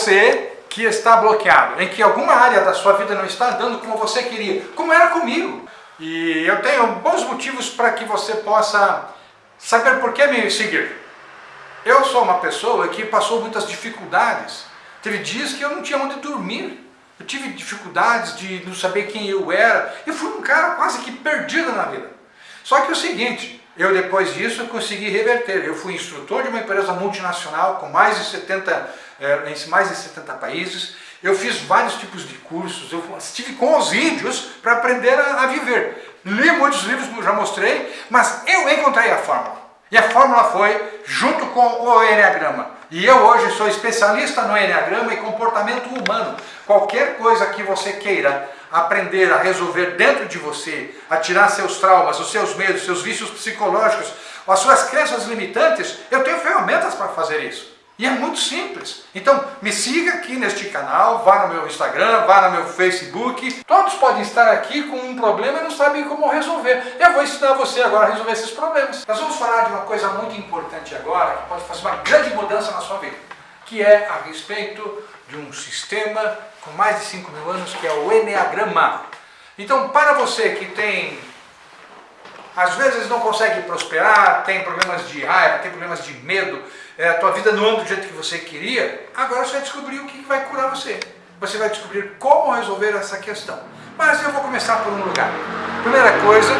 Você que está bloqueado, em que alguma área da sua vida não está andando como você queria, como era comigo. E eu tenho bons motivos para que você possa saber por que me seguir. Eu sou uma pessoa que passou muitas dificuldades. Teve dias que eu não tinha onde dormir. Eu tive dificuldades de não saber quem eu era. Eu fui um cara quase que perdido na vida. Só que é o seguinte, eu depois disso consegui reverter. Eu fui instrutor de uma empresa multinacional com mais de 70, eh, mais de 70 países. Eu fiz vários tipos de cursos, eu estive com os índios para aprender a, a, viver. Li muitos livros, já mostrei, mas eu encontrei a fórmula. E a fórmula foi junto com o Enneagrama. E eu hoje sou especialista no Enneagrama e comportamento humano. Qualquer coisa que você queira aprender a resolver dentro de você, a tirar seus traumas, os seus medos, seus vícios psicológicos, as suas crenças limitantes, eu tenho ferramentas para fazer isso. E é muito simples. Então, me siga aqui neste canal, vá no meu Instagram, vá no meu Facebook. Todos podem estar aqui com um problema e não sabem como resolver. Eu vou ensinar você agora a resolver esses problemas. Nós vamos falar de uma coisa muito importante agora, que pode fazer uma grande mudança na sua vida, que é a respeito de um sistema com mais de 5 mil anos, que é o Enneagrama. Então, para você que tem às vezes não consegue prosperar, tem problemas de raiva, tem problemas de medo, é, a tua vida não anda do jeito que você queria, agora você vai descobrir o que vai curar você. Você vai descobrir como resolver essa questão. Mas eu vou começar por um lugar. Primeira coisa,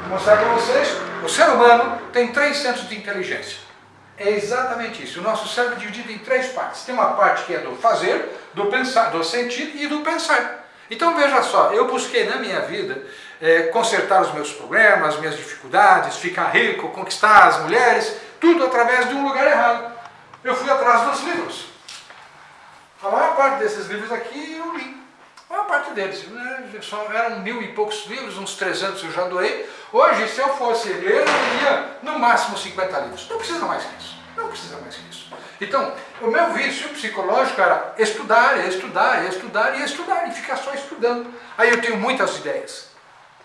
vou mostrar para vocês, o ser humano tem três centros de inteligência. É exatamente isso. O nosso cérebro é dividido em três partes. Tem uma parte que é do fazer, do pensar, do sentir e do pensar. Então veja só, eu busquei na minha vida é, consertar os meus problemas, minhas dificuldades, ficar rico, conquistar as mulheres, tudo através de um lugar errado. Eu fui atrás dos livros. A maior parte desses livros aqui eu li. A maior parte deles. Né? Eram mil e poucos livros, uns 300 eu já doei. Hoje, se eu fosse ler, eu lia no máximo 50 livros. Não precisa mais que isso. Não precisa mais que isso. Então, o meu vício psicológico era estudar, estudar, estudar e estudar, e ficar só estudando. Aí eu tenho muitas ideias.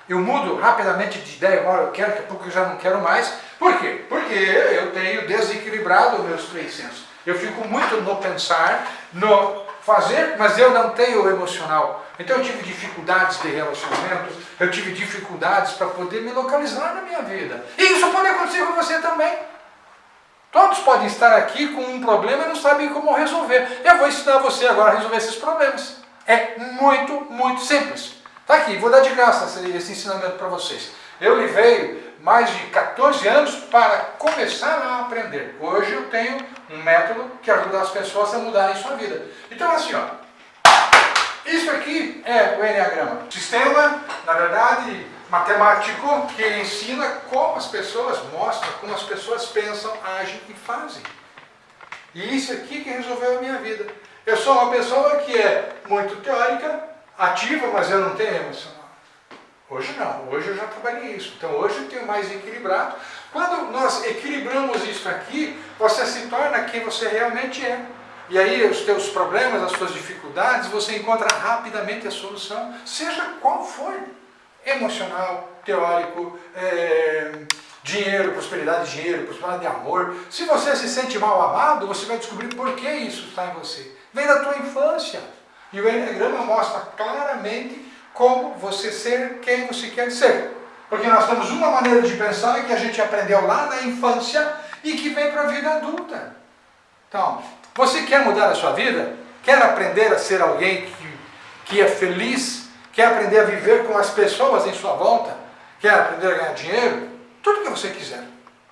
Eu mudo rapidamente de ideia, agora eu quero, daqui a pouco eu já não quero mais. Por quê? Porque eu tenho desequilibrado meus três sensos. Eu fico muito no pensar, no fazer, mas eu não tenho o emocional. Então eu tive dificuldades de relacionamento, eu tive dificuldades para poder me localizar na minha vida. E isso pode acontecer com você também. Todos podem estar aqui com um problema e não sabem como resolver. Eu vou ensinar você agora a resolver esses problemas. É muito, muito simples. Está aqui, vou dar de graça esse ensinamento para vocês. Eu levei mais de 14 anos para começar a aprender. Hoje eu tenho um método que ajuda as pessoas a mudarem sua vida. Então assim, ó, isso aqui é o Enneagrama. Sistema, na verdade, matemático que ensina como as pessoas mostram, como as pessoas pensam, agem e fazem. E isso aqui que resolveu a minha vida. Eu sou uma pessoa que é muito teórica, ativa, mas eu não tenho emocional. Hoje não, hoje eu já trabalhei isso. Então hoje eu tenho mais equilibrado. Quando nós equilibramos isso aqui, você se torna quem você realmente é. E aí os teus problemas, as suas dificuldades, você encontra rapidamente a solução, seja qual for emocional, teórico, é, dinheiro, prosperidade de dinheiro, prosperidade de amor. Se você se sente mal amado, você vai descobrir por que isso está em você. Vem da tua infância. E o Enneagrama mostra claramente como você ser quem você quer ser. Porque nós temos uma maneira de pensar que a gente aprendeu lá na infância e que vem para a vida adulta. Então, você quer mudar a sua vida? Quer aprender a ser alguém que, que é feliz Quer aprender a viver com as pessoas em sua volta? Quer aprender a ganhar dinheiro? Tudo que você quiser.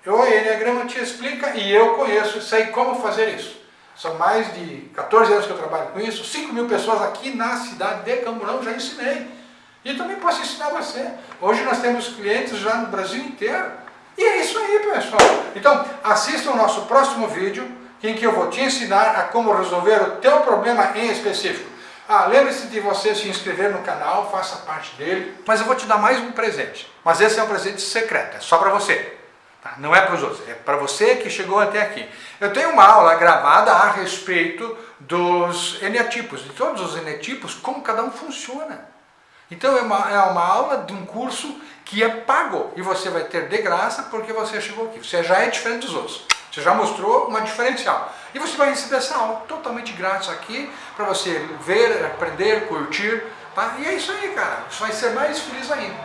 O Enneagrama te explica e eu conheço, sei como fazer isso. São mais de 14 anos que eu trabalho com isso, 5 mil pessoas aqui na cidade de Camburão já ensinei. E também posso ensinar você. Hoje nós temos clientes já no Brasil inteiro. E é isso aí, pessoal. Então, assista o nosso próximo vídeo, em que eu vou te ensinar a como resolver o teu problema em específico. Ah, lembre-se de você se inscrever no canal, faça parte dele. Mas eu vou te dar mais um presente. Mas esse é um presente secreto, é só para você. Tá? Não é para os outros, é para você que chegou até aqui. Eu tenho uma aula gravada a respeito dos eneatipos, de todos os eneatipos, como cada um funciona. Então é uma, é uma aula de um curso que é pago e você vai ter de graça porque você chegou aqui. Você já é diferente dos outros. Você já mostrou uma diferencial. E você vai receber essa aula totalmente grátis aqui, para você ver, aprender, curtir, tá? E é isso aí, cara. Você vai ser mais feliz ainda.